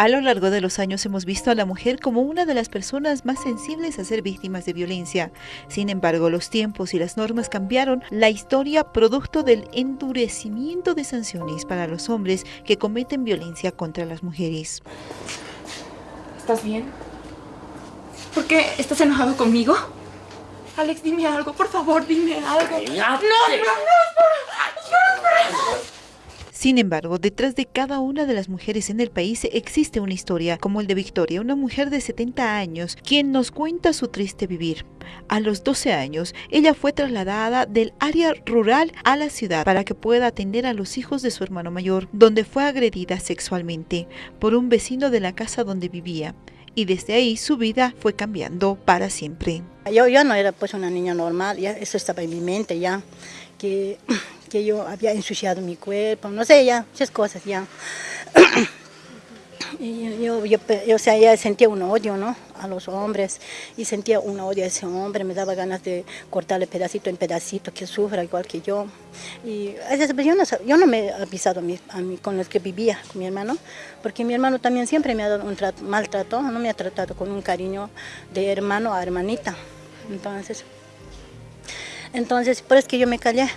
A lo largo de los años hemos visto a la mujer como una de las personas más sensibles a ser víctimas de violencia. Sin embargo, los tiempos y las normas cambiaron la historia producto del endurecimiento de sanciones para los hombres que cometen violencia contra las mujeres. ¿Estás bien? ¿Por qué estás enojado conmigo? Alex, dime algo, por favor, dime algo. No, no, no, sin embargo, detrás de cada una de las mujeres en el país existe una historia, como el de Victoria, una mujer de 70 años, quien nos cuenta su triste vivir. A los 12 años, ella fue trasladada del área rural a la ciudad para que pueda atender a los hijos de su hermano mayor, donde fue agredida sexualmente por un vecino de la casa donde vivía y desde ahí su vida fue cambiando para siempre. Yo, yo no era pues una niña normal, ya eso estaba en mi mente ya, que que yo había ensuciado mi cuerpo, no sé, ya, muchas cosas ya. Y yo, yo, o sea, ya sentía un odio, ¿no? A los hombres y sentía un odio a ese hombre, me daba ganas de cortarle pedacito en pedacito, que sufra igual que yo. Y yo no, yo no me he avisado a mí, a mí, con los que vivía, con mi hermano, porque mi hermano también siempre me ha dado un maltrato, no me ha tratado con un cariño de hermano a hermanita. Entonces, entonces por eso es que yo me callé.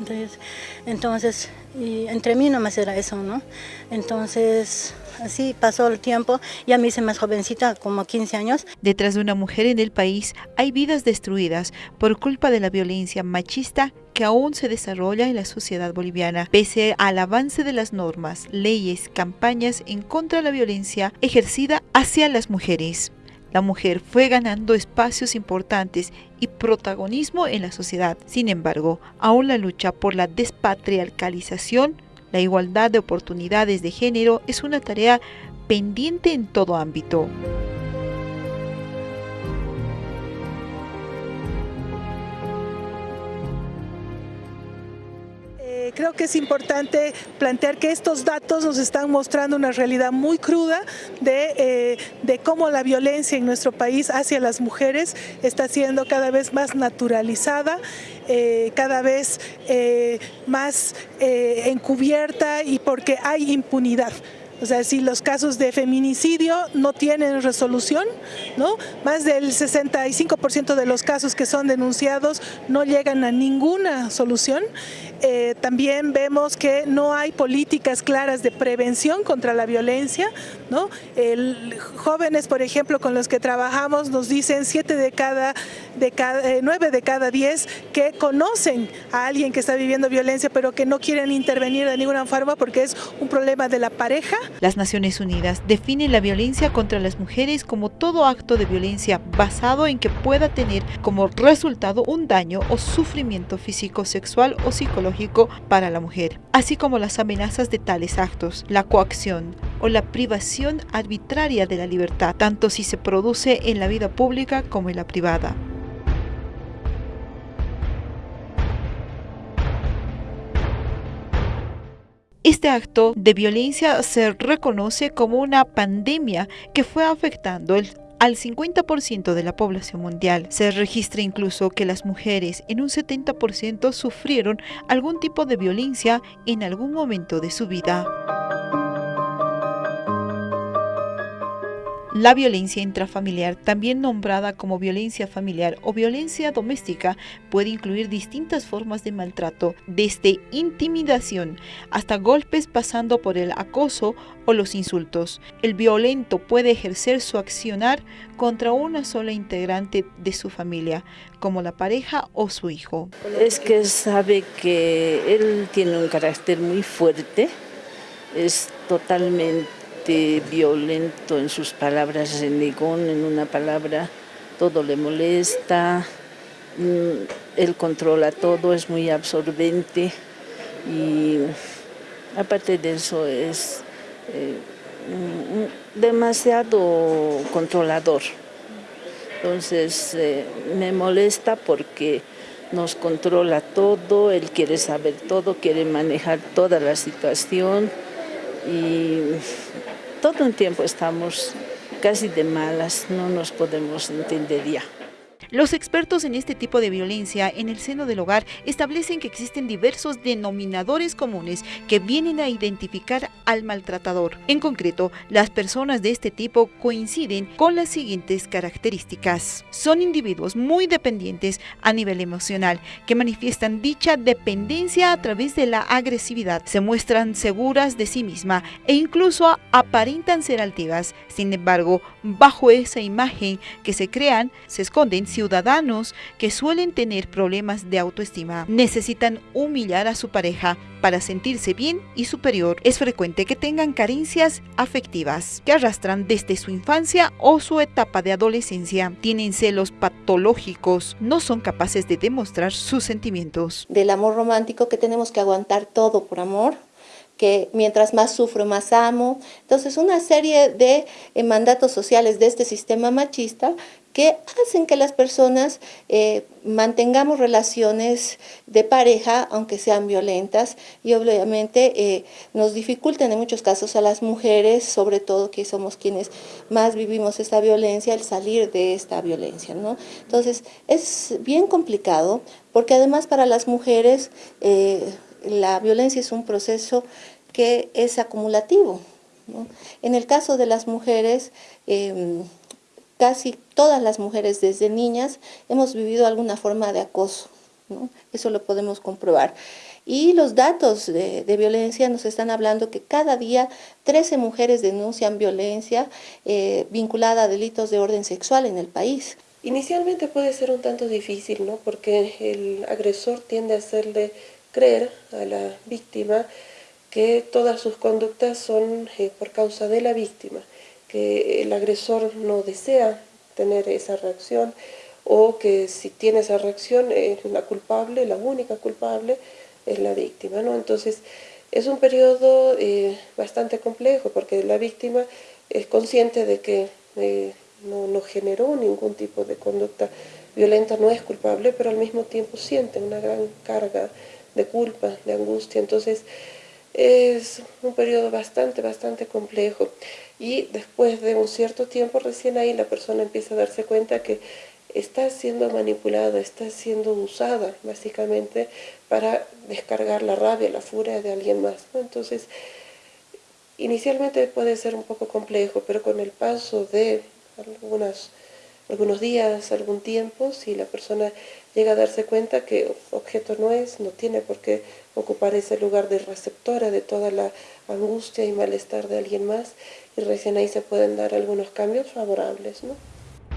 Entonces, entonces y entre mí nomás era eso, ¿no? Entonces, así pasó el tiempo y a mí se me jovencita, como 15 años. Detrás de una mujer en el país hay vidas destruidas por culpa de la violencia machista que aún se desarrolla en la sociedad boliviana, pese al avance de las normas, leyes, campañas en contra de la violencia ejercida hacia las mujeres la mujer fue ganando espacios importantes y protagonismo en la sociedad. Sin embargo, aún la lucha por la despatriarcalización, la igualdad de oportunidades de género es una tarea pendiente en todo ámbito. Creo que es importante plantear que estos datos nos están mostrando una realidad muy cruda de, eh, de cómo la violencia en nuestro país hacia las mujeres está siendo cada vez más naturalizada, eh, cada vez eh, más encubierta y porque hay impunidad. O sea, si los casos de feminicidio no tienen resolución, ¿no? Más del 65% de los casos que son denunciados no llegan a ninguna solución. Eh, también vemos que no hay políticas claras de prevención contra la violencia, ¿no? Jóvenes, por ejemplo, con los que trabajamos nos dicen 7 de cada, de cada 9 eh, de cada 10 que conocen a alguien que está viviendo violencia, pero que no quieren intervenir de ninguna forma porque es un problema de la pareja las Naciones Unidas definen la violencia contra las mujeres como todo acto de violencia basado en que pueda tener como resultado un daño o sufrimiento físico, sexual o psicológico para la mujer, así como las amenazas de tales actos, la coacción o la privación arbitraria de la libertad, tanto si se produce en la vida pública como en la privada. Este acto de violencia se reconoce como una pandemia que fue afectando al 50% de la población mundial. Se registra incluso que las mujeres en un 70% sufrieron algún tipo de violencia en algún momento de su vida. La violencia intrafamiliar, también nombrada como violencia familiar o violencia doméstica, puede incluir distintas formas de maltrato, desde intimidación hasta golpes pasando por el acoso o los insultos. El violento puede ejercer su accionar contra una sola integrante de su familia, como la pareja o su hijo. Es que sabe que él tiene un carácter muy fuerte, es totalmente violento en sus palabras, renegón en una palabra, todo le molesta, mm, él controla todo, es muy absorbente y aparte de eso es eh, mm, demasiado controlador. Entonces eh, me molesta porque nos controla todo, él quiere saber todo, quiere manejar toda la situación y todo un tiempo estamos casi de malas, no nos podemos entender ya. Los expertos en este tipo de violencia en el seno del hogar establecen que existen diversos denominadores comunes que vienen a identificar al maltratador. En concreto, las personas de este tipo coinciden con las siguientes características. Son individuos muy dependientes a nivel emocional que manifiestan dicha dependencia a través de la agresividad. Se muestran seguras de sí misma e incluso aparentan ser altivas. Sin embargo, bajo esa imagen que se crean, se esconden ciudadanos que suelen tener problemas de autoestima. Necesitan humillar a su pareja para sentirse bien y superior. Es frecuente que tengan carencias afectivas que arrastran desde su infancia o su etapa de adolescencia. Tienen celos patológicos, no son capaces de demostrar sus sentimientos. Del amor romántico que tenemos que aguantar todo por amor, que mientras más sufro, más amo. Entonces, una serie de eh, mandatos sociales de este sistema machista que hacen que las personas eh, mantengamos relaciones de pareja, aunque sean violentas, y obviamente eh, nos dificultan en muchos casos a las mujeres, sobre todo que somos quienes más vivimos esta violencia, el salir de esta violencia. ¿no? Entonces, es bien complicado, porque además para las mujeres la violencia es un proceso que es acumulativo. En el caso de las mujeres, em, casi todas las mujeres desde niñas hemos vivido alguna forma de acoso. Eso lo podemos comprobar. Y los datos de, violencia nos están hablando que cada día 13 mujeres denuncian violencia eh, vinculada a delitos de orden sexual en el país. Inicialmente puede ser un tanto difícil, ¿no? porque el agresor tiende a hacerle creer a la víctima que todas sus conductas son eh, por causa de la víctima, que el agresor no desea tener esa reacción o que si tiene esa reacción la culpable, la única culpable es la víctima. ¿no? Entonces es un periodo eh, bastante complejo porque la víctima es consciente de que eh, no, no generó ningún tipo de conducta violenta, no es culpable, pero al mismo tiempo siente una gran carga de culpa, de angustia. Entonces, es un periodo bastante, bastante complejo. Y después de un cierto tiempo, recién ahí la persona empieza a darse cuenta que está siendo manipulada, está siendo usada básicamente para descargar la rabia, la furia de alguien más. Entonces, inicialmente puede ser un poco complejo, pero con el paso de algunos días, algún tiempo, si la persona llega a darse cuenta que objeto no es, no tiene por qué ocupar ese lugar de receptora de toda la angustia y malestar de alguien más, y recién ahí se pueden dar algunos cambios favorables. ¿no?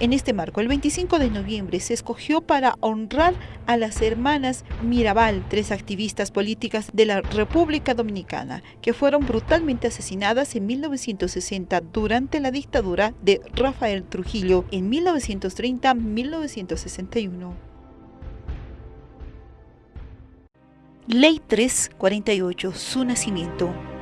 En este marco, el 25 de noviembre se escogió para honrar a las hermanas Mirabal, tres activistas políticas de la República Dominicana, que fueron brutalmente asesinadas en 1960 durante la dictadura de Rafael Trujillo en 1930-1961. Ley 348, su nacimiento.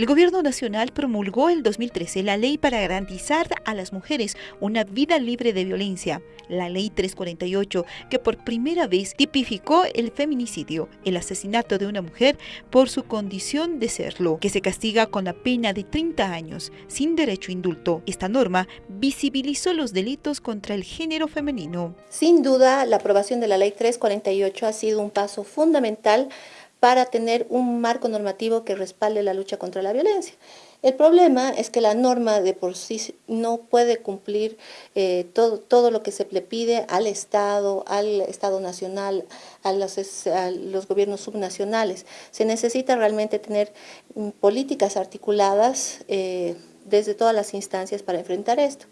El Gobierno Nacional promulgó el 2013 la ley para garantizar a las mujeres una vida libre de violencia, la Ley 348, que por primera vez tipificó el feminicidio, el asesinato de una mujer por su condición de serlo, que se castiga con la pena de 30 años, sin derecho a indulto. Esta norma visibilizó los delitos contra el género femenino. Sin duda, la aprobación de la Ley 348 ha sido un paso fundamental para tener un marco normativo que respalde la lucha contra la violencia. El problema es que la norma de por sí no puede cumplir eh, todo, todo lo que se le pide al Estado, al Estado nacional, a los, gobiernos subnacionales. Se necesita realmente tener mm, políticas articuladas eh, desde todas las instancias para enfrentar esto.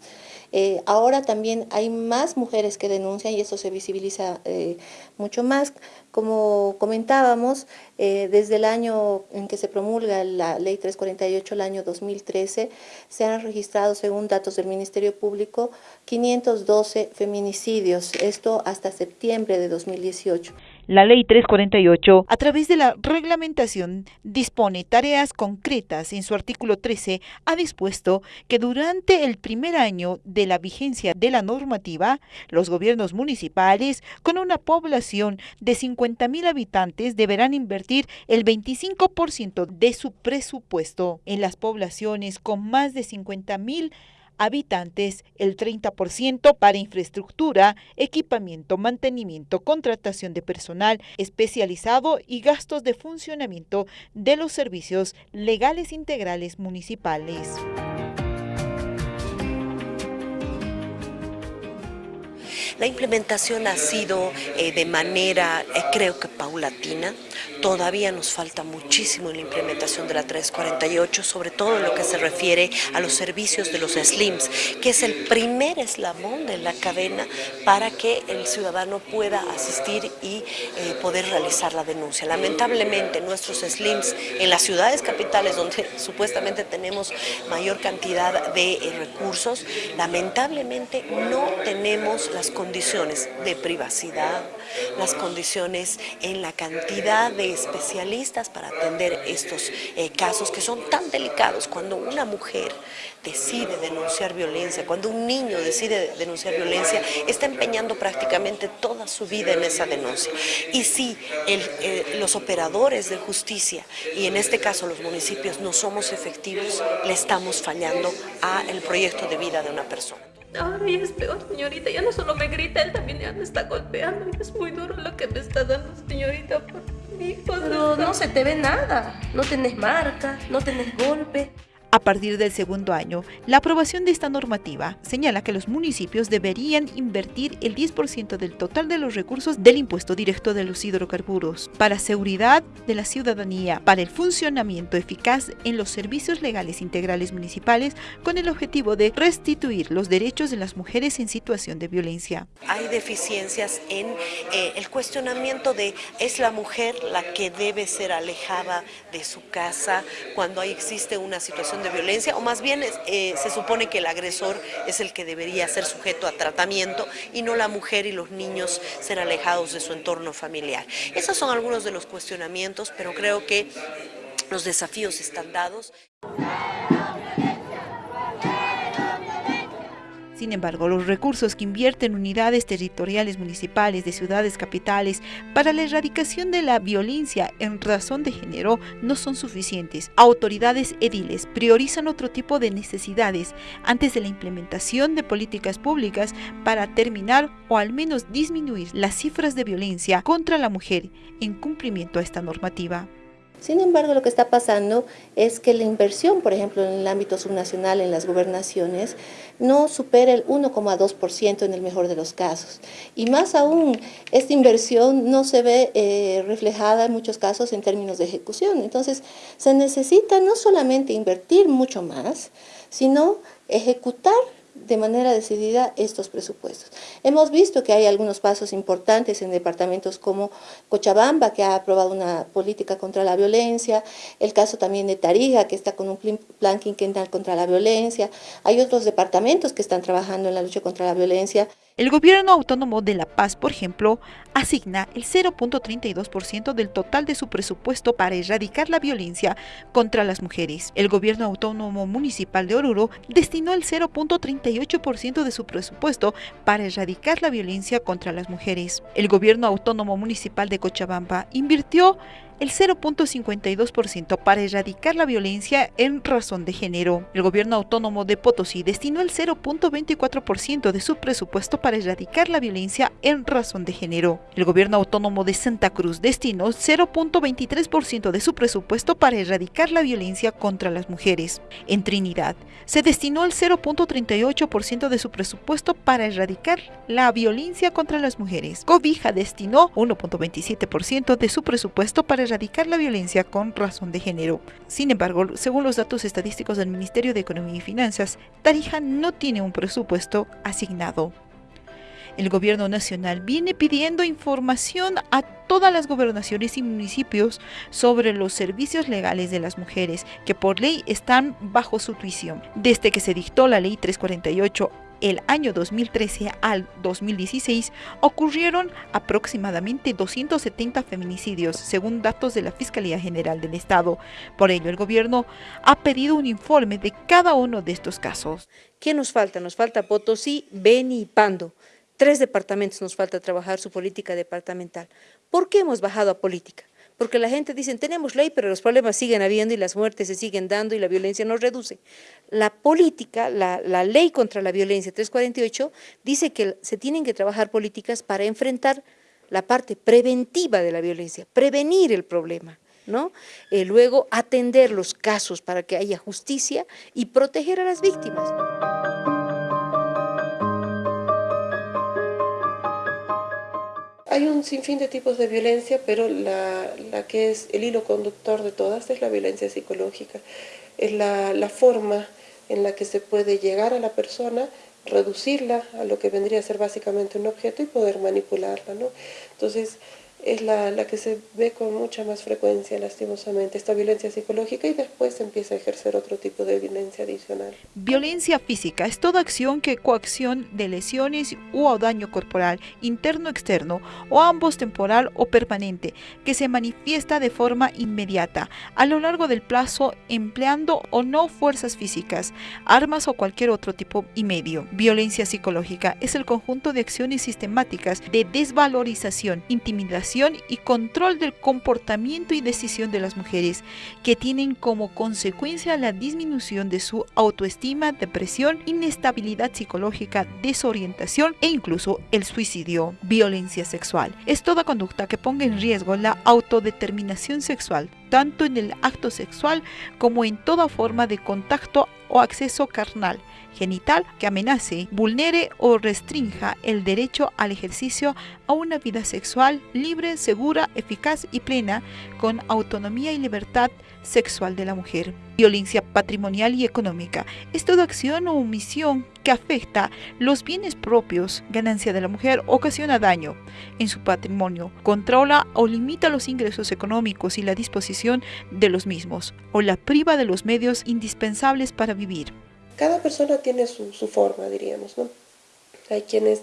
Eh, ahora también hay más mujeres que denuncian y eso se visibiliza eh, mucho más. Como comentábamos, eh, desde el año en que se promulga la Ley 348, el año 2013, se han registrado, según datos del Ministerio Público, 512 feminicidios, esto hasta septiembre de 2018. La Ley 348, a través de la reglamentación, dispone tareas concretas. En su artículo 13 ha dispuesto que durante el primer año de la vigencia de la normativa, los gobiernos municipales con una población de 50.000 habitantes deberán invertir el 25% de su presupuesto en las poblaciones con más de 50.000 habitantes, el 30% para infraestructura, equipamiento, mantenimiento, contratación de personal especializado y gastos de funcionamiento de los servicios legales integrales municipales. La implementación ha sido eh, de manera, eh, creo que paulatina. Todavía nos falta muchísimo en la implementación de la 348, sobre todo en lo que se refiere a los servicios de los SLIMS, que es el primer eslabón de la cadena para que el ciudadano pueda asistir y eh, poder realizar la denuncia. Lamentablemente nuestros SLIMS en las ciudades capitales donde supuestamente tenemos mayor cantidad de recursos, lamentablemente no tenemos las condiciones condiciones de privacidad, las condiciones en la cantidad de especialistas para atender estos eh, casos que son tan delicados. Cuando una mujer decide denunciar violencia, cuando un niño decide denunciar violencia, está empeñando prácticamente toda su vida en esa denuncia. Y si eh, los operadores de justicia, y en este caso los municipios, no somos efectivos, le estamos fallando al proyecto de vida de una persona. Ahora ya es peor, señorita. Ya no solo me grita, él también ya me está golpeando. es muy duro lo que me está dando, señorita, por mi hijo. Pero no se te ve nada. No tenés marca, no tenés golpe. A partir del segundo año, la aprobación de esta normativa señala que los municipios deberían invertir el 10% del total de los recursos del impuesto directo de los hidrocarburos para seguridad de la ciudadanía, para el funcionamiento eficaz en los servicios legales integrales municipales con el objetivo de restituir los derechos de las mujeres en situación de violencia. Hay deficiencias en eh, el cuestionamiento de es la mujer la que debe ser alejada de su casa cuando existe una situación de violencia, o más bien eh, se supone que el agresor es el que debería ser sujeto a tratamiento y no la mujer y los niños ser alejados de su entorno familiar. Esos son algunos de los cuestionamientos, pero creo que los desafíos están dados. Sin embargo, los recursos que invierten unidades territoriales municipales de ciudades capitales para la erradicación de la violencia en razón de género no son suficientes. Autoridades ediles priorizan otro tipo de necesidades antes de la implementación de políticas públicas para terminar o al menos disminuir las cifras de violencia contra la mujer en cumplimiento a esta normativa. Sin embargo, lo que está pasando es que la inversión, por ejemplo, en el ámbito subnacional, en las gobernaciones, no supera el 1,2% en el mejor de los casos. Y más aún, esta inversión no se ve eh, reflejada en muchos casos en términos de ejecución. Entonces, se necesita no solamente invertir mucho más, sino ejecutar de manera decidida estos presupuestos. Hemos visto que hay algunos pasos importantes en departamentos como Cochabamba, que ha aprobado una política contra la violencia, el caso también de Tarija, que está con un plan quinquenal contra la violencia, hay otros departamentos que están trabajando en la lucha contra la violencia. El gobierno autónomo de La Paz, por ejemplo, asigna el 0.32% del total de su presupuesto para erradicar la violencia contra las mujeres. El gobierno autónomo municipal de Oruro destinó el 0.38% de su presupuesto para erradicar la violencia contra las mujeres. El gobierno autónomo municipal de Cochabamba invirtió el 0.52% para erradicar la violencia en razón de género. El gobierno autónomo de Potosí destinó el 0.24% de su presupuesto para erradicar la violencia en razón de género. El gobierno autónomo de Santa Cruz destinó 0.23% de su presupuesto para erradicar la violencia contra las mujeres. En Trinidad se destinó el 0.38% de su presupuesto para erradicar la violencia contra las mujeres. Cobija destinó 1.27% de su presupuesto para erradicar la violencia con razón de género. Sin embargo, según los datos estadísticos del Ministerio de Economía y Finanzas, Tarija no tiene un presupuesto asignado. El gobierno nacional viene pidiendo información a todas las gobernaciones y municipios sobre los servicios legales de las mujeres que por ley están bajo su tuición. Desde que se dictó la ley 348 el año 2013 al 2016 ocurrieron aproximadamente 270 feminicidios, según datos de la Fiscalía General del Estado. Por ello, el gobierno ha pedido un informe de cada uno de estos casos. ¿Qué nos falta? Nos falta Potosí, Beni y Pando. Tres departamentos nos falta trabajar su política departamental. ¿Por qué hemos bajado a política? Porque la gente dice, tenemos ley, pero los problemas siguen habiendo y las muertes se siguen dando y la violencia no reduce. La política, la, ley contra la violencia 348, dice que se tienen que trabajar políticas para enfrentar la parte preventiva de la violencia, prevenir el problema. ¿no? Eh, luego atender los casos para que haya justicia y proteger a las víctimas. Hay un sinfín de tipos de violencia, pero la, que es el hilo conductor de todas es la violencia psicológica. Es la, la forma en la que se puede llegar a la persona reducirla a lo que vendría a ser básicamente un objeto y poder manipularla. ¿no? Entonces, es la, la, que se ve con mucha más frecuencia, lastimosamente, esta violencia psicológica y después empieza a ejercer otro tipo de violencia adicional. Violencia física es toda acción que coacción de lesiones u daño corporal, interno o externo, o ambos temporal o permanente, que se manifiesta de forma inmediata, a lo largo del plazo, empleando o no fuerzas físicas, armas o cualquier otro tipo y medio. Violencia psicológica es el conjunto de acciones sistemáticas de desvalorización, intimidación, y control del comportamiento y decisión de las mujeres, que tienen como consecuencia la disminución de su autoestima, depresión, inestabilidad psicológica, desorientación e incluso el suicidio. Violencia sexual es toda conducta que ponga en riesgo la autodeterminación sexual, tanto en el acto sexual como en toda forma de contacto o acceso carnal, genital que amenace, vulnere o restrinja el derecho al ejercicio a una vida sexual libre, segura, eficaz y plena, con autonomía y libertad sexual de la mujer. Violencia patrimonial y económica es toda acción o omisión que afecta los bienes propios, ganancia de la mujer, ocasiona daño en su patrimonio, controla o limita los ingresos económicos y la disposición de los mismos, o la priva de los medios indispensables para vivir. Cada persona tiene su, forma, diríamos, ¿no? Hay quienes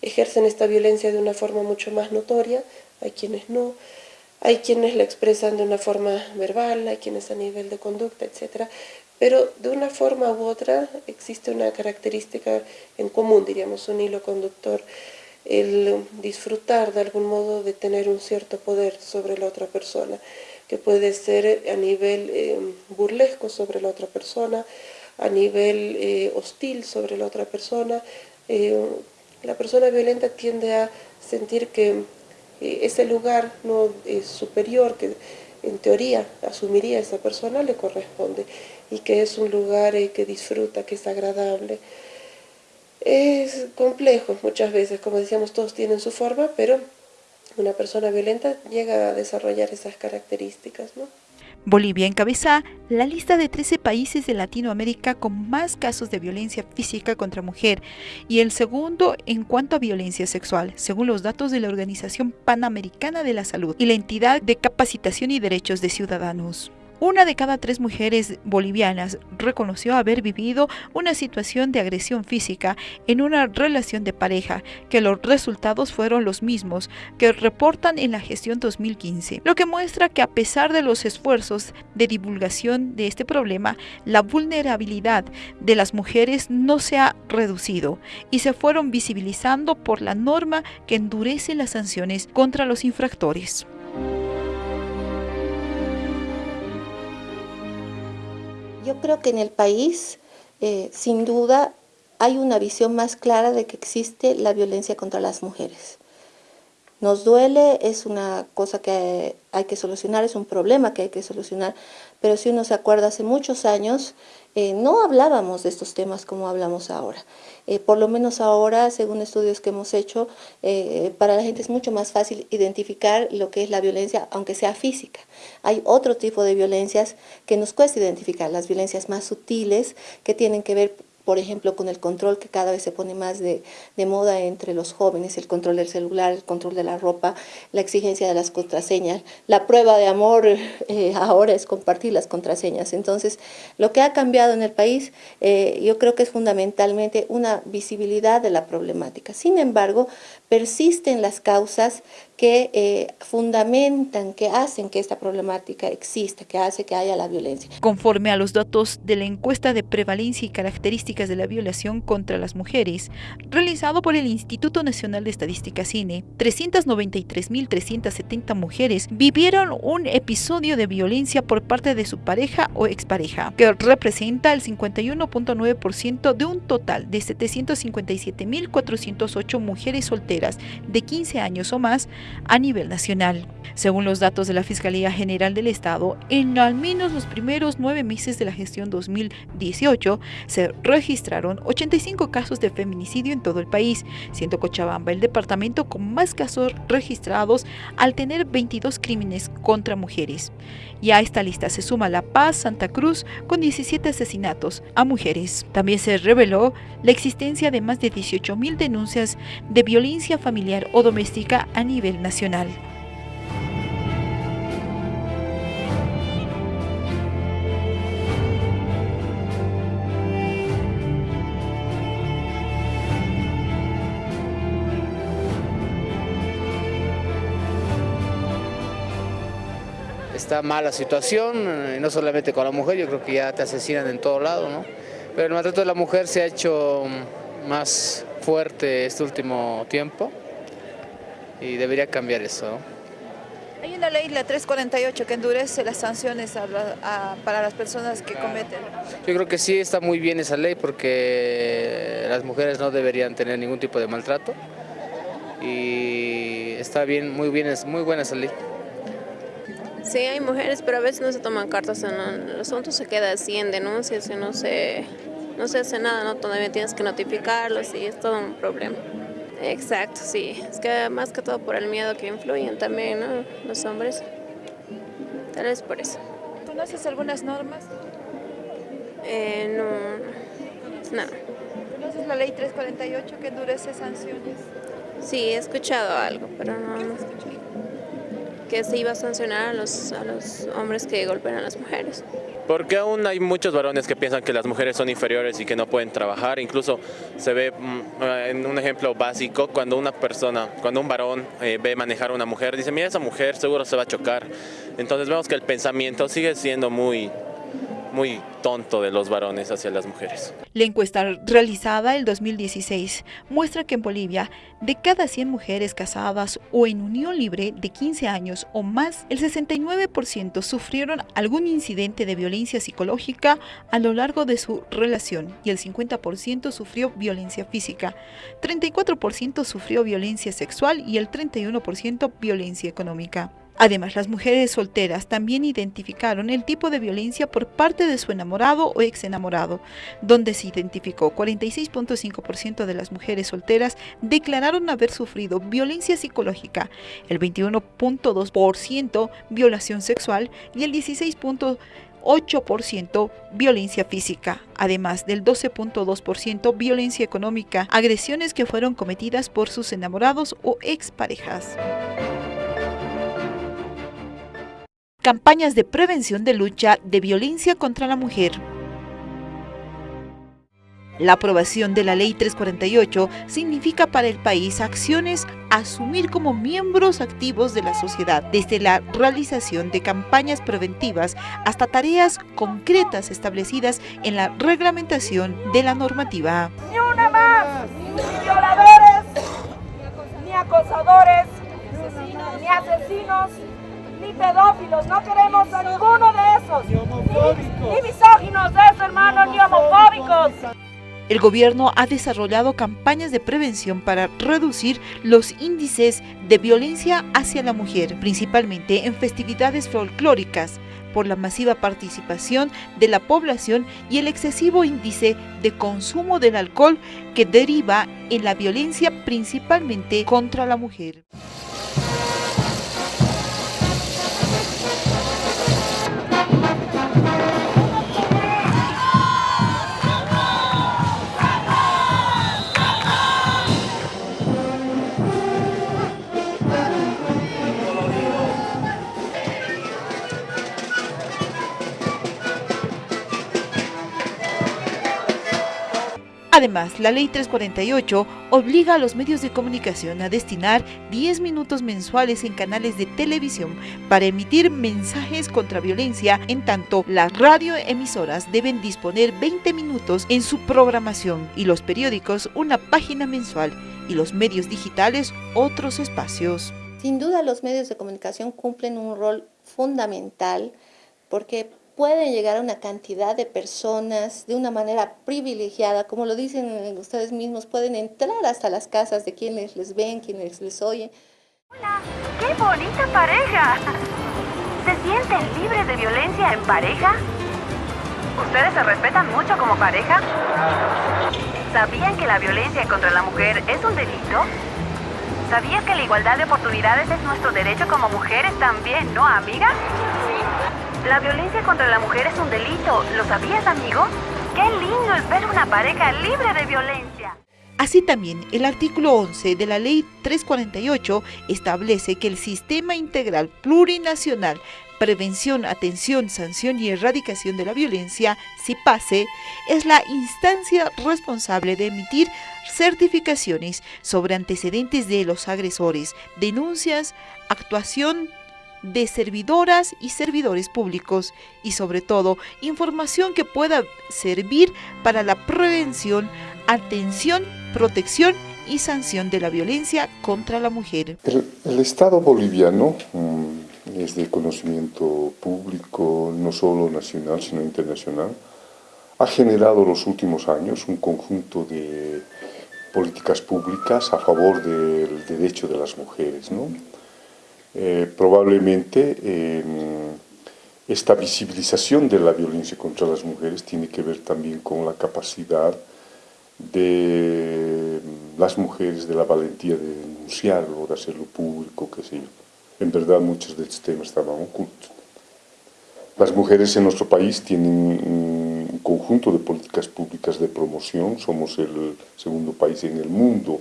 ejercen esta violencia de una forma mucho más notoria, hay quienes no, hay quienes la expresan de una forma verbal, hay quienes a nivel de conducta, etc. Pero de una forma u otra existe una característica en común, diríamos, un hilo conductor, el disfrutar de algún modo de tener un cierto poder sobre la otra persona, que puede ser a nivel eh, burlesco sobre la otra persona, a nivel eh, hostil sobre la otra persona. Eh, la persona violenta tiende a sentir que eh, ese lugar no es superior, que en teoría asumiría esa persona, le corresponde y que es un lugar que disfruta, que es agradable. Es complejo muchas veces, como decíamos, todos tienen su forma, pero una persona violenta llega a desarrollar esas características. ¿no? Bolivia encabeza la lista de 13 países de Latinoamérica con más casos de violencia física contra mujer y el segundo en cuanto a violencia sexual, según los datos de la Organización Panamericana de la Salud y la entidad de capacitación y derechos de ciudadanos. Una de cada tres mujeres bolivianas reconoció haber vivido una situación de agresión física en una relación de pareja, que los resultados fueron los mismos que reportan en la gestión 2015, lo que muestra que a pesar de los esfuerzos de divulgación de este problema, la vulnerabilidad de las mujeres no se ha reducido y se fueron visibilizando por la norma que endurece las sanciones contra los infractores. Yo creo que en el país, eh, sin duda, hay una visión más clara de que existe la violencia contra las mujeres. Nos duele, es una cosa que hay que solucionar, es un problema que hay que solucionar, pero si uno se acuerda, hace muchos años eh, no hablábamos de estos temas como hablamos ahora. Eh, por lo menos ahora, según estudios que hemos hecho, eh, para la gente es mucho más fácil identificar lo que es la violencia, aunque sea física. Hay otro tipo de violencias que nos cuesta identificar, las violencias más sutiles, que tienen que ver por ejemplo, con el control que cada vez se pone más de, moda entre los jóvenes, el control del celular, el control de la ropa, la exigencia de las contraseñas. La prueba de amor eh, ahora es compartir las contraseñas. Entonces, lo que ha cambiado en el país, eh, yo creo que es fundamentalmente una visibilidad de la problemática. Sin embargo, persisten las causas que eh, fundamentan, que hacen que esta problemática exista, que hace que haya la violencia. Conforme a los datos de la encuesta de prevalencia y características de la violación contra las mujeres, realizado por el Instituto Nacional de Estadística CINE, 393.370 mujeres vivieron un episodio de violencia por parte de su pareja o expareja, que representa el 51.9% de un total de 757.408 mujeres solteras de 15 años o más a nivel nacional. Según los datos de la Fiscalía General del Estado, en al menos los primeros nueve meses de la gestión 2018 se registraron 85 casos de feminicidio en todo el país, siendo Cochabamba el departamento con más casos registrados al tener 22 crímenes contra mujeres. Y a esta lista se suma La Paz, Santa Cruz, con 17 asesinatos a mujeres. También se reveló la existencia de más de 18.000 denuncias de violencia familiar o doméstica a nivel nacional. Está mala situación, eh, no solamente con la mujer, yo creo que ya te asesinan en todo lado, ¿no? Pero el maltrato de la mujer se ha hecho más fuerte este último tiempo y debería cambiar eso. Hay una ley, la 348, que endurece las sanciones para las personas que cometen. Yo creo que sí está muy bien esa ley porque las mujeres no deberían tener ningún tipo de maltrato y está bien, muy bien, es muy buena esa ley. Sí, hay mujeres, pero a veces no se toman cartas en el asunto, se queda así en denuncias y no se, no se hace nada, ¿no? Todavía tienes que notificarlos y es todo un problema. Exacto, sí. Es que más que todo por el miedo que influyen también, ¿no? Los hombres. Tal vez por eso. ¿Conoces algunas normas? Eh, no, no. ¿Conoces la ley 348 que endurece sanciones? Sí, he escuchado algo, pero no... ¿Qué que se iba a sancionar a los, a los hombres que golpean a las mujeres. Porque aún hay muchos varones que piensan que las mujeres son inferiores y que no pueden trabajar. Incluso se ve mm, en un ejemplo básico, cuando una persona, cuando un varón eh, ve manejar a una mujer, dice, mira esa mujer seguro se va a chocar. Entonces vemos que el pensamiento sigue siendo muy, muy tonto de los varones hacia las mujeres. La encuesta realizada el 2016 muestra que en Bolivia, de cada 100 mujeres casadas o en unión libre de 15 años o más, el 69% sufrieron algún incidente de violencia psicológica a lo largo de su relación y el 50% sufrió violencia física, 34% sufrió violencia sexual y el 31% violencia económica. Además, las mujeres solteras también identificaron el tipo de violencia por parte de su enamorado o ex enamorado, donde se identificó 46.5% de las mujeres solteras declararon haber sufrido violencia psicológica, el 21.2% violación sexual y el 16.8% violencia física, además del 12.2% violencia económica, agresiones que fueron cometidas por sus enamorados o exparejas. Campañas de prevención de lucha de violencia contra la mujer. La aprobación de la Ley 348 significa para el país acciones a asumir como miembros activos de la sociedad, desde la realización de campañas preventivas hasta tareas concretas establecidas en la reglamentación de la normativa. Ni una más, ni violadores, ni acosadores, ni asesinos, ni pedófilos, no queremos a ninguno de esos. Ni misóginos de eso, hermano, ni homofóbicos. El gobierno ha desarrollado campañas de prevención para reducir los índices de violencia hacia la mujer, principalmente en festividades folclóricas, por la masiva participación de la población y el excesivo índice de consumo del alcohol que deriva en la violencia principalmente contra la mujer. Además, la Ley 348 obliga a los medios de comunicación a destinar 10 minutos mensuales en canales de televisión para emitir mensajes contra violencia, en tanto las radioemisoras deben disponer 20 minutos en su programación y los periódicos una página mensual y los medios digitales otros espacios. Sin duda los medios de comunicación cumplen un rol fundamental porque pueden llegar a una cantidad de personas de una manera privilegiada, como lo dicen ustedes mismos, pueden entrar hasta las casas de quienes les ven, quienes les oyen. ¡Hola! ¡Qué bonita pareja! ¿Se sienten libres de violencia en pareja? ¿Ustedes se respetan mucho como pareja? ¿Sabían que la violencia contra la mujer es un delito? ¿Sabías que la igualdad de oportunidades es nuestro derecho como mujeres también, no, amiga? La violencia contra la mujer es un delito. ¿Lo sabías, amigo? ¡Qué lindo es ver una pareja libre de violencia! Así también, el artículo 11 de la Ley 348 establece que el Sistema Integral Plurinacional Prevención, Atención, Sanción y Erradicación de la Violencia, CIPASE, es la instancia responsable de emitir certificaciones sobre antecedentes de los agresores, denuncias, actuación de servidoras y servidores públicos y sobre todo información que pueda servir para la prevención, atención, protección y sanción de la violencia contra la mujer. El, Estado boliviano mm, es de conocimiento público, no solo nacional, sino internacional. Ha generado los últimos años un conjunto de políticas públicas a favor del derecho de las mujeres. ¿no? Eh, probablemente em, esta visibilización de la violencia contra las mujeres tiene que ver también con la capacidad de em, las mujeres, de la valentía de denunciarlo, de hacerlo público, qué sé yo. En verdad muchos de estos temas estaban ocultos. Las mujeres en nuestro país tienen un conjunto de políticas públicas de promoción, somos el segundo país en el mundo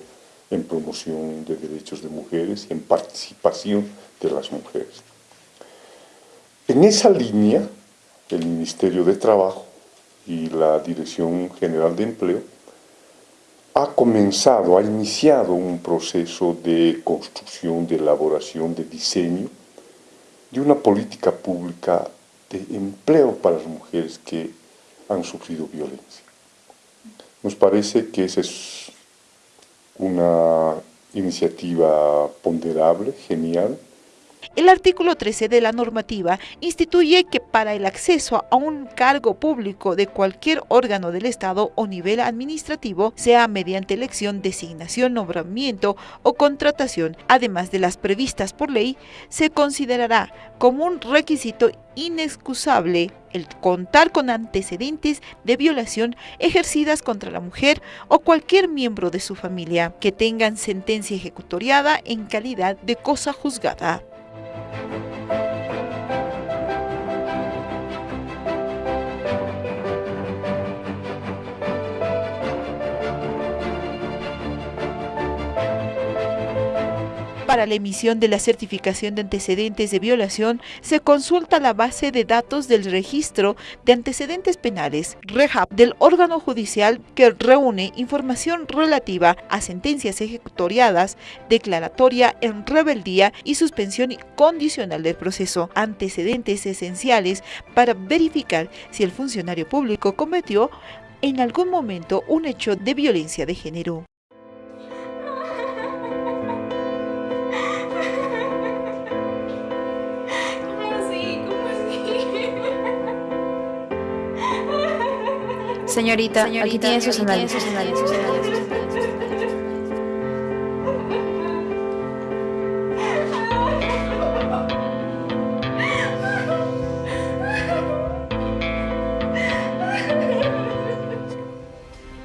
en promoción de derechos de mujeres y en participación de las mujeres. En esa línea, el Ministerio de Trabajo y la Dirección General de Empleo ha comenzado, ha iniciado un proceso de construcción, de elaboración, de diseño de una política pública de empleo para las mujeres que han sufrido violencia. Nos parece que esa es una iniciativa ponderable, genial, el artículo 13 de la normativa instituye que para el acceso a un cargo público de cualquier órgano del Estado o nivel administrativo, sea mediante elección, designación, nombramiento o contratación, además de las previstas por ley, se considerará como un requisito inexcusable el contar con antecedentes de violación ejercidas contra la mujer o cualquier miembro de su familia que tengan sentencia ejecutoriada en calidad de cosa juzgada. Thank you. Para la emisión de la certificación de antecedentes de violación, se consulta la base de datos del registro de antecedentes penales, REHAP, del órgano judicial que reúne información relativa a sentencias ejecutoriadas, declaratoria en rebeldía y suspensión condicional del proceso, antecedentes esenciales para verificar si el funcionario público cometió en algún momento un hecho de violencia de género. Señorita, aquí tiene sus análisis.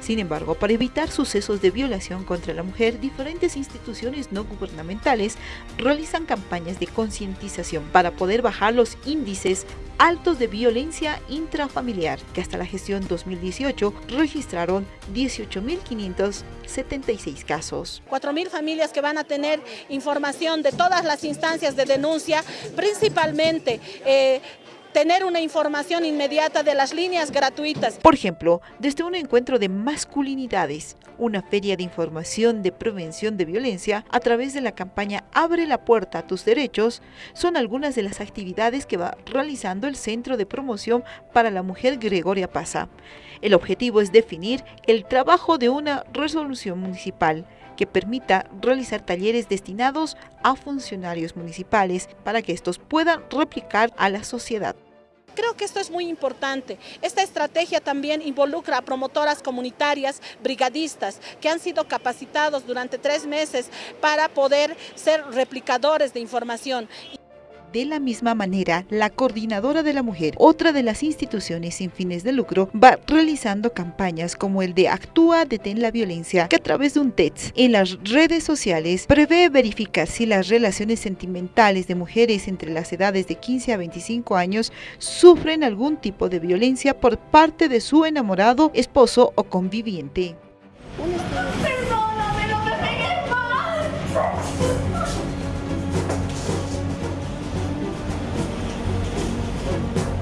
Sin embargo, para evitar sucesos de violación contra la mujer, diferentes instituciones no gubernamentales realizan campañas de concientización para poder bajar los índices altos de violencia intrafamiliar, que hasta la gestión 2018 registraron 18.576 casos. 4.000 familias que van a tener información de todas las instancias de denuncia, principalmente eh, tener una información inmediata de las líneas gratuitas. Por ejemplo, desde un encuentro de masculinidades, una feria de información de prevención de violencia a través de la campaña Abre la puerta a tus derechos, son algunas de las actividades que va realizando el Centro de Promoción para la Mujer Gregoria Pasa. El objetivo es definir el trabajo de una resolución municipal que permita realizar talleres destinados a funcionarios municipales para que estos puedan replicar a la sociedad. Creo que esto es muy importante. Esta estrategia también involucra a promotoras comunitarias, brigadistas, que han sido capacitados durante tres meses para poder ser replicadores de información. De la misma manera, la Coordinadora de la Mujer, otra de las instituciones sin fines de lucro, va realizando campañas como el de Actúa, Detén la Violencia, que a través de un TETS en las redes sociales prevé verificar si las relaciones sentimentales de mujeres entre las edades de 15 a 25 años sufren algún tipo de violencia por parte de su enamorado, esposo o conviviente.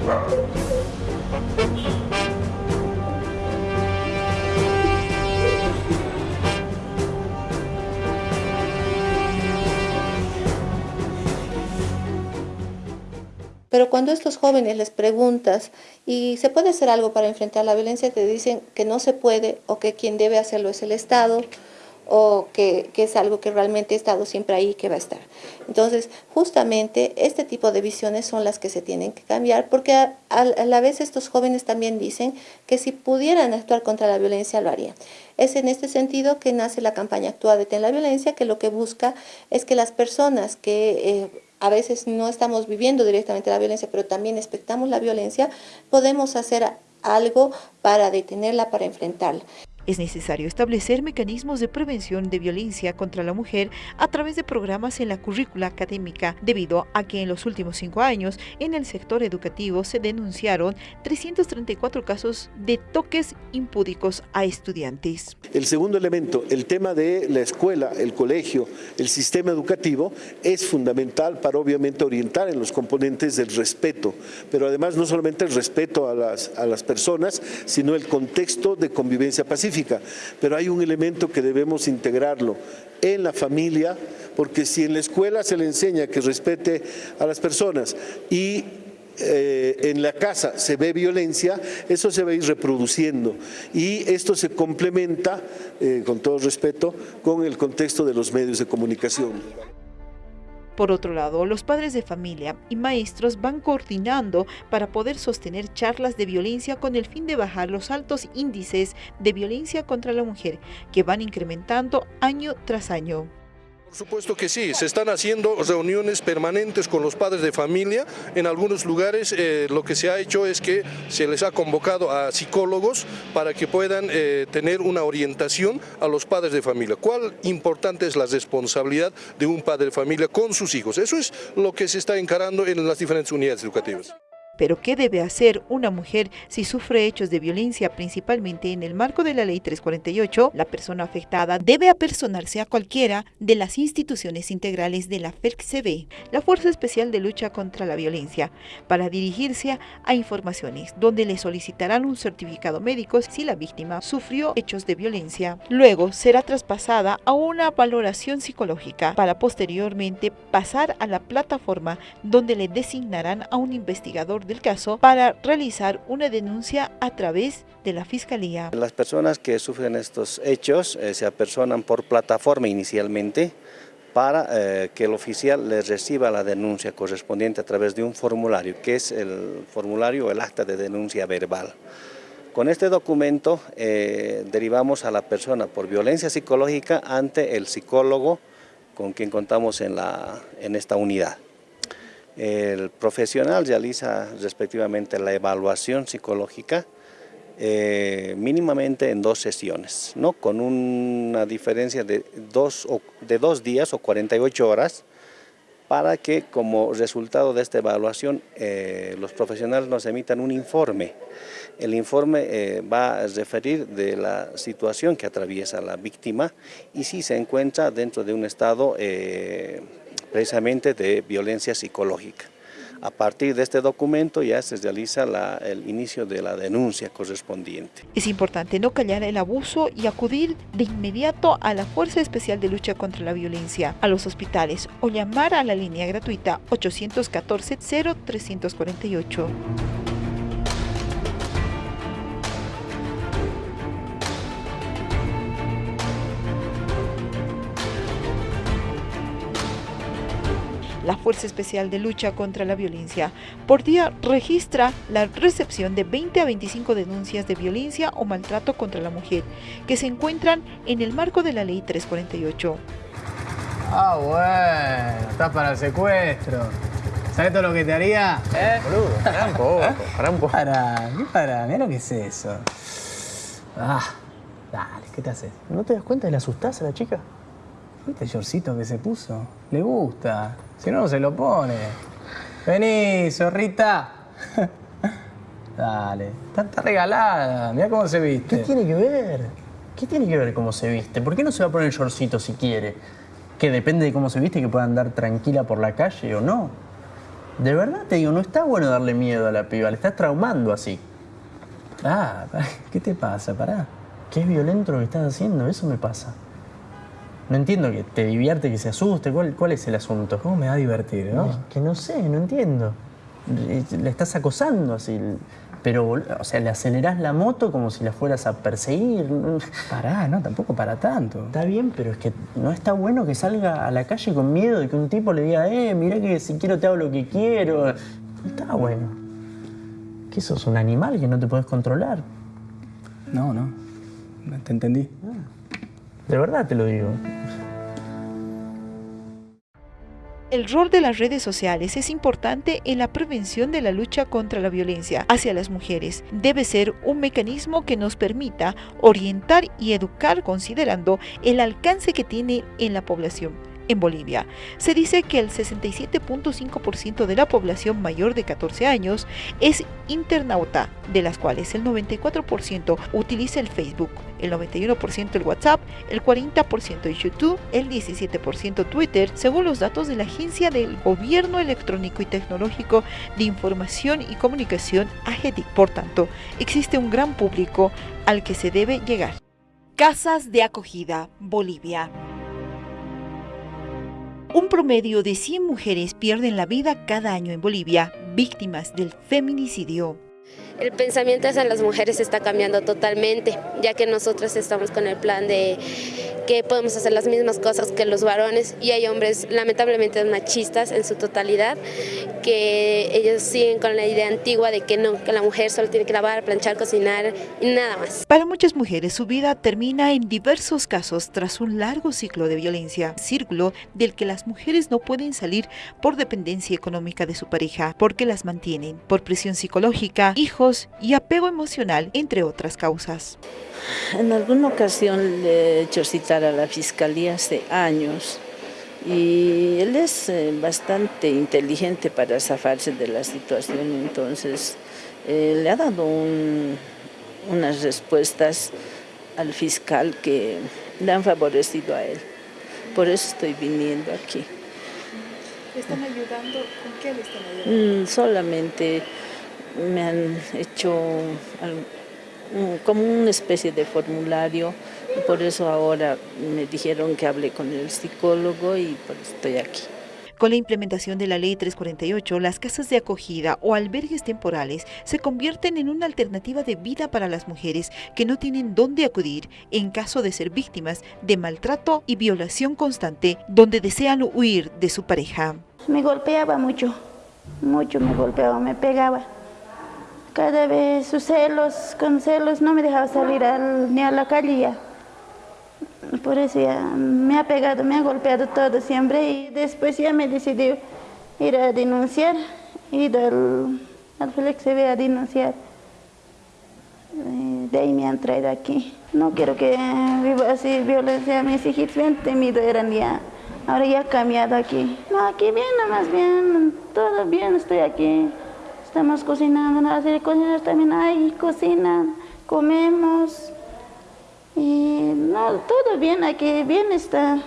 Pero cuando estos jóvenes les preguntas, ¿y se puede hacer algo para enfrentar la violencia? Te dicen que no se puede o que quien debe hacerlo es el Estado o que, es algo que realmente ha estado siempre ahí que va a estar. Entonces, justamente este tipo de visiones son las que se tienen que cambiar porque a, la vez estos jóvenes también dicen que si pudieran actuar contra la violencia lo harían. Es en este sentido que nace la campaña Actúa Detén la Violencia, que lo que busca es que las personas que... Eh, a veces no estamos viviendo directamente la violencia, pero también expectamos la violencia, podemos hacer algo para detenerla, para enfrentarla. Es necesario establecer mecanismos de prevención de violencia contra la mujer a través de programas en la currícula académica, debido a que en los últimos cinco años en el sector educativo se denunciaron 334 casos de toques impúdicos a estudiantes. El segundo elemento, el tema de la escuela, el colegio, el sistema educativo, es fundamental para obviamente orientar en los componentes del respeto, pero además no solamente el respeto a las, a las personas, sino el contexto de convivencia pacífica pero hay un elemento que debemos integrarlo en la familia, porque si en la escuela se le enseña que respete a las personas y eh, en la casa se ve violencia, eso se va a ir reproduciendo y esto se complementa, eh, con todo respeto, con el contexto de los medios de comunicación. Por otro lado, los padres de familia y maestros van coordinando para poder sostener charlas de violencia con el fin de bajar los altos índices de violencia contra la mujer que van incrementando año tras año. Por supuesto que sí, se están haciendo reuniones permanentes con los padres de familia. En algunos lugares eh, lo que se ha hecho es que se les ha convocado a psicólogos para que puedan eh, tener una orientación a los padres de familia. ¿Cuál importante es la responsabilidad de un padre de familia con sus hijos? Eso es lo que se está encarando en las diferentes unidades educativas. Pero ¿qué debe hacer una mujer si sufre hechos de violencia, principalmente en el marco de la Ley 348? La persona afectada debe apersonarse a cualquiera de las instituciones integrales de la FERCCB, la Fuerza Especial de Lucha contra la Violencia, para dirigirse a informaciones, donde le solicitarán un certificado médico si la víctima sufrió hechos de violencia. Luego será traspasada a una valoración psicológica para posteriormente pasar a la plataforma donde le designarán a un investigador del caso para realizar una denuncia a través de la Fiscalía. Las personas que sufren estos hechos eh, se apersonan por plataforma inicialmente para eh, que el oficial les reciba la denuncia correspondiente a través de un formulario, que es el formulario o el acta de denuncia verbal. Con este documento eh, derivamos a la persona por violencia psicológica ante el psicólogo con quien contamos en, la, en esta unidad. El profesional realiza respectivamente la evaluación psicológica eh, mínimamente en dos sesiones, ¿no? con una diferencia de dos, de dos días o 48 horas para que como resultado de esta evaluación eh, los profesionales nos emitan un informe. El informe eh, va a referir de la situación que atraviesa la víctima y si se encuentra dentro de un estado precisamente de violencia psicológica. A partir de este documento ya se realiza el inicio de la denuncia correspondiente. Es importante no callar el abuso y acudir de inmediato a la Fuerza Especial de Lucha contra la Violencia, a los hospitales o llamar a la línea gratuita 814 0348. Fuerza Especial de Lucha contra la Violencia, por día registra la recepción de 20 a 25 denuncias de violencia o maltrato contra la mujer, que se encuentran en el marco de la Ley 348. Ah, bueno, está para el secuestro. ¿Sabes todo lo que te haría? ¿Eh? Boludo, para un poco, para un poco. Para, ¿qué para? Mira lo que es eso. Ah, dale, ¿qué te haces? ¿No te das cuenta de la asustás a la chica? ¿Viste el shortcito que se puso? Le gusta. Si no, no se lo pone. Vení, zorrita. Dale. Está, regalada. Mira cómo se viste. ¿Qué tiene que ver? ¿Qué tiene que ver cómo se viste? ¿Por qué no se va a poner el shortcito si quiere? Que depende de cómo se viste que pueda andar tranquila por la calle o no. De verdad te digo, no está bueno darle miedo a la piba. Le estás traumando así. Ah, ¿qué te pasa? Pará. ¿Qué es violento lo que estás haciendo? Eso me pasa. No entiendo que te divierte, que se asuste. ¿Cuál, cuál es el asunto? ¿Cómo me va a divertir, no? que no sé, no entiendo. Le estás acosando así. Pero, o sea, le acelerás la moto como si la fueras a perseguir. Pará, no, tampoco para tanto. Está bien, pero es que no está bueno que salga a la calle con miedo de que un tipo le diga, eh, mira que si quiero te hago lo que quiero. No está bueno. ¿Qué sos, un animal que no te puedes controlar? No, no. Te entendí. De verdad te lo digo. El rol de las redes sociales es importante en la prevención de la lucha contra la violencia hacia las mujeres. Debe ser un mecanismo que nos permita orientar y educar considerando el alcance que tiene en la población en Bolivia. Se dice que el 67.5% de la población mayor de 14 años es internauta, de las cuales el 94% utiliza el Facebook, el 91% el WhatsApp, el 40% el YouTube, el 17% Twitter, según los datos de la Agencia del Gobierno Electrónico y Tecnológico de Información y Comunicación, AGEDIC. Por tanto, existe un gran público al que se debe llegar. Casas de acogida, Bolivia. Un promedio de 100 mujeres pierden la vida cada año en Bolivia, víctimas del feminicidio. El pensamiento hacia las mujeres está cambiando totalmente, ya que nosotros estamos con el plan de que podemos hacer las mismas cosas que los varones y hay hombres lamentablemente machistas en su totalidad, que ellos siguen con la idea antigua de que no, que la mujer solo tiene que lavar, planchar, cocinar y nada más. Para muchas mujeres su vida termina en diversos casos tras un largo ciclo de violencia, círculo del que las mujeres no pueden salir por dependencia económica de su pareja, porque las mantienen, por presión psicológica, hijos, y apego emocional, entre otras causas. En alguna ocasión le he hecho citar a la Fiscalía hace años y él es eh, bastante inteligente para zafarse de la situación, entonces eh, le ha dado unas respuestas al fiscal que le han favorecido a él. Por eso estoy viniendo aquí. ¿Le están ayudando? ¿Con qué le están ayudando? Mm, solamente me han hecho como una especie de formulario y por eso ahora me dijeron que hable con el psicólogo y por eso estoy aquí. Con la implementación de la Ley 348, las casas de acogida o albergues temporales se convierten en una alternativa de vida para las mujeres que no tienen dónde acudir en caso de ser víctimas de maltrato y violación constante donde desean huir de su pareja. Me golpeaba mucho, mucho me golpeaba, me pegaba cada vez sus celos, con celos no me dejaba salir ni a la calle Por eso ya me ha pegado, me ha golpeado todo siempre y después ya me decidí ir a denunciar, ir al, al Flex a denunciar. De ahí me han traído aquí. No quiero que viva así violencia. Mis hijitos bien temidos eran ya. Ahora ya ha cambiado aquí. No, aquí bien, más bien. Todo bien, estoy aquí. Estamos cocinando, en la serie cocinar también hay, cocinan, comemos. Y no, todo bien aquí, bien está.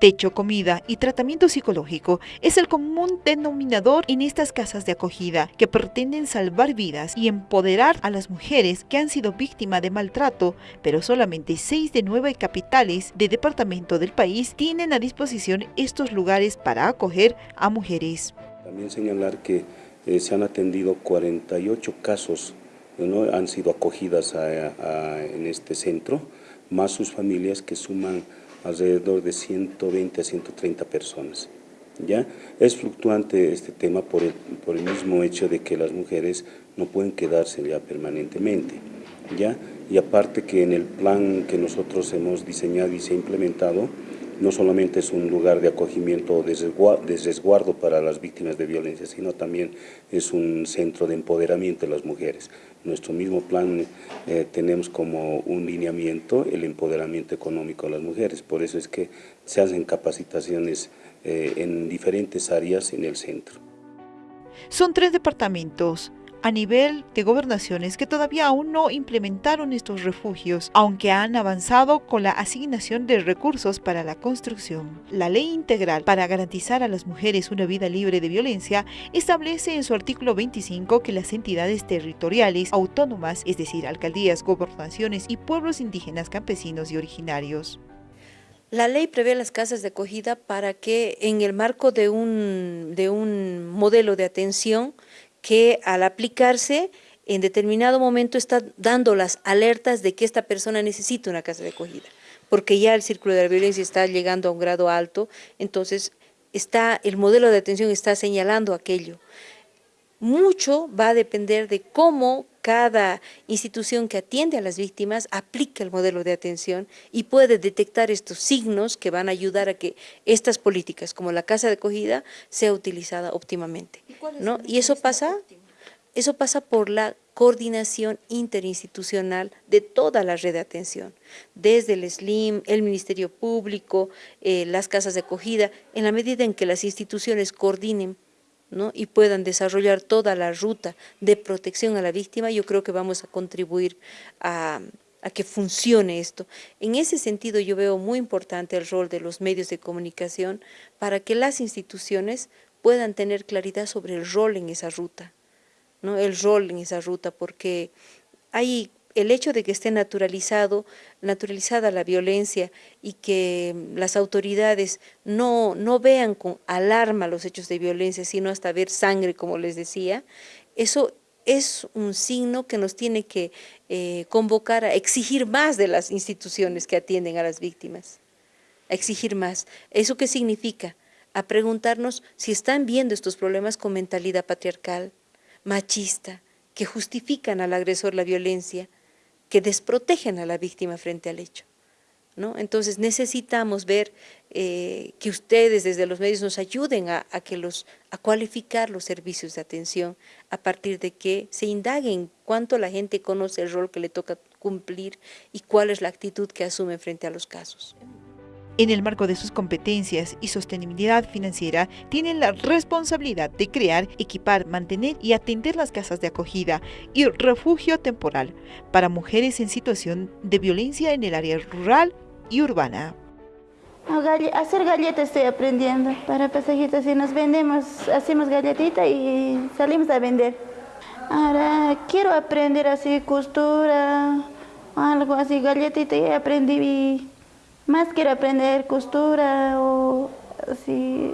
Techo, comida y tratamiento psicológico es el común denominador en estas casas de acogida que pretenden salvar vidas y empoderar a las mujeres que han sido víctimas de maltrato, pero solamente seis de nueve capitales de departamento del país tienen a disposición estos lugares para acoger a mujeres. También señalar que eh, se han atendido 48 casos, ¿no? han sido acogidas en este centro, más sus familias que suman alrededor de 120 a 130 personas. ¿ya? Es fluctuante este tema por el, mismo hecho de que las mujeres no pueden quedarse ya permanentemente. ¿ya? Y aparte que en el plan que nosotros hemos diseñado y se ha implementado, no solamente es un lugar de acogimiento de resguardo para las víctimas de violencia, sino también es un centro de empoderamiento de las mujeres. Nuestro mismo plan eh, tenemos como un lineamiento el empoderamiento económico de las mujeres, por eso es que se hacen capacitaciones eh, en diferentes áreas en el centro. Son tres departamentos, a nivel de gobernaciones que todavía aún no implementaron estos refugios, aunque han avanzado con la asignación de recursos para la construcción. La Ley Integral para garantizar a las mujeres una vida libre de violencia establece en su artículo 25 que las entidades territoriales autónomas, es decir, alcaldías, gobernaciones y pueblos indígenas, campesinos y originarios, la ley prevé las casas de acogida para que en el marco de un, de un modelo de atención que al aplicarse en determinado momento está dando las alertas de que esta persona necesita una casa de acogida, porque ya el círculo de la violencia está llegando a un grado alto, entonces está, el modelo de atención está señalando aquello. Mucho va a depender de cómo cada institución que atiende a las víctimas aplica el modelo de atención y puede detectar estos signos que van a ayudar a que estas políticas, como la casa de acogida, sea utilizada óptimamente. ¿no? Y eso pasa, eso pasa por la coordinación interinstitucional de toda la red de atención, desde el SLIM, el Ministerio Público, eh, las casas de acogida, en la medida en que las instituciones coordinen y puedan desarrollar toda la ruta de protección a la víctima, yo creo que vamos a contribuir a, a que funcione esto. En ese sentido yo veo muy importante el rol de los medios de comunicación para que las instituciones puedan tener claridad sobre el rol en esa ruta, ¿no? el rol en esa ruta, porque hay el hecho de que esté naturalizado, naturalizada la violencia y que las autoridades no, no vean con alarma los hechos de violencia, sino hasta ver sangre, como les decía, eso es un signo que nos tiene que eh, convocar a exigir más de las instituciones que atienden a las víctimas, a exigir más. ¿Eso qué significa? A preguntarnos si están viendo estos problemas con mentalidad patriarcal, machista, que justifican al agresor la violencia, que desprotegen a la víctima frente al hecho. ¿no? Entonces necesitamos ver eh, que ustedes desde los medios nos ayuden a, que los, a cualificar los servicios de atención a partir de que se indaguen cuánto la gente conoce el rol que le toca cumplir y cuál es la actitud que asume frente a los casos en el marco de sus competencias y sostenibilidad financiera, tienen la responsabilidad de crear, equipar, mantener y atender las casas de acogida y refugio temporal para mujeres en situación de violencia en el área rural y urbana. hacer galletas estoy aprendiendo para pasajitos y nos vendemos, hacemos galletita y salimos a vender. Ahora quiero aprender así costura, algo así, galletita y aprendí más quiero aprender costura o así,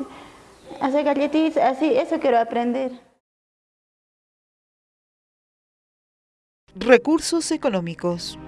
hacer galletitas, así, eso quiero aprender. Recursos económicos.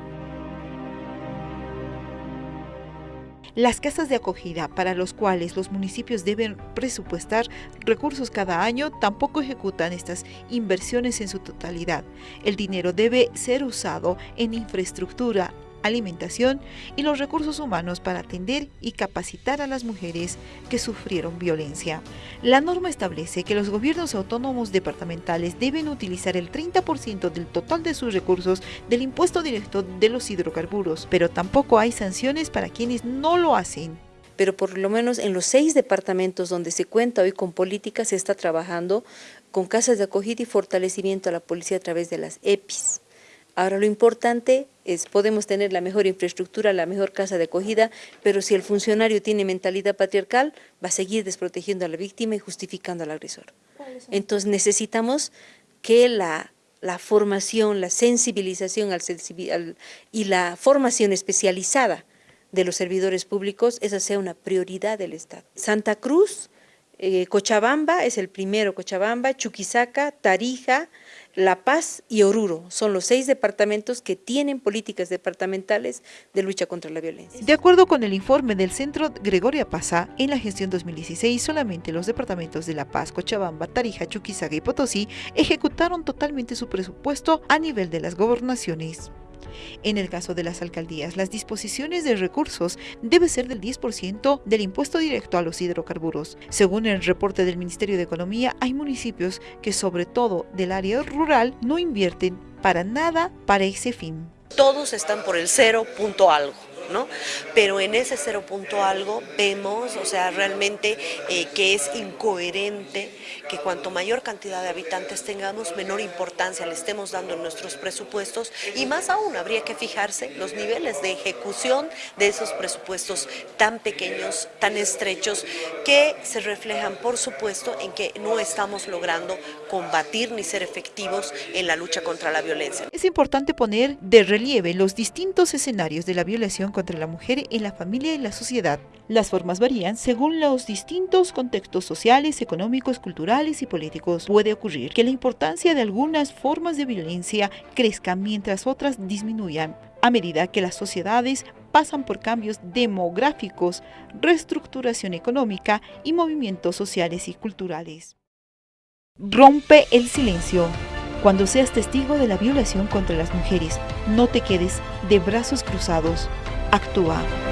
Las casas de acogida para los cuales los municipios deben presupuestar recursos cada año tampoco ejecutan estas inversiones en su totalidad. El dinero debe ser usado en infraestructura, alimentación y los recursos humanos para atender y capacitar a las mujeres que sufrieron violencia. La norma establece que los gobiernos autónomos departamentales deben utilizar el 30% del total de sus recursos del impuesto directo de los hidrocarburos, pero tampoco hay sanciones para quienes no lo hacen pero por lo menos en los seis departamentos donde se cuenta hoy con políticas se está trabajando con casas de acogida y fortalecimiento a la policía a través de las EPIs. Ahora lo importante Es, podemos tener la mejor infraestructura, la mejor casa de acogida, pero si el funcionario tiene mentalidad patriarcal, va a seguir desprotegiendo a la víctima y justificando al agresor. Entonces necesitamos que la, la formación, la sensibilización al, y la formación especializada de los servidores públicos, esa sea una prioridad del Estado. Santa Cruz, eh, Cochabamba es el primero, Cochabamba, Chuquisaca, Tarija, La Paz y Oruro. Son los seis departamentos que tienen políticas departamentales de lucha contra la violencia. De acuerdo con el informe del Centro Gregoria Pazá, en la gestión 2016 solamente los departamentos de La Paz, Cochabamba, Tarija, Chuquisaca y Potosí ejecutaron totalmente su presupuesto a nivel de las gobernaciones. En el caso de las alcaldías, las disposiciones de recursos debe ser del 10% del impuesto directo a los hidrocarburos. Según el reporte del Ministerio de Economía, hay municipios que sobre todo del área rural no invierten para nada para ese fin. Todos están por el cero punto algo. Pero en ese cero punto algo vemos, o sea, realmente eh, que es incoherente que cuanto mayor cantidad de habitantes tengamos, menor importancia le estemos dando en nuestros presupuestos y más aún habría que fijarse los niveles de ejecución de esos presupuestos tan pequeños, tan estrechos, que se reflejan, por supuesto, en que no estamos logrando combatir ni ser efectivos en la lucha contra la violencia. Es importante poner de relieve los distintos escenarios de la violación contra la mujer en la familia y la sociedad. Las formas varían según los distintos contextos sociales, económicos, culturales y políticos. Puede ocurrir que la importancia de algunas formas de violencia crezca mientras otras disminuyan a medida que las sociedades pasan por cambios demográficos, reestructuración económica y movimientos sociales y culturales. Rompe el silencio. Cuando seas testigo de la violación contra las mujeres, no te quedes de brazos cruzados actúa.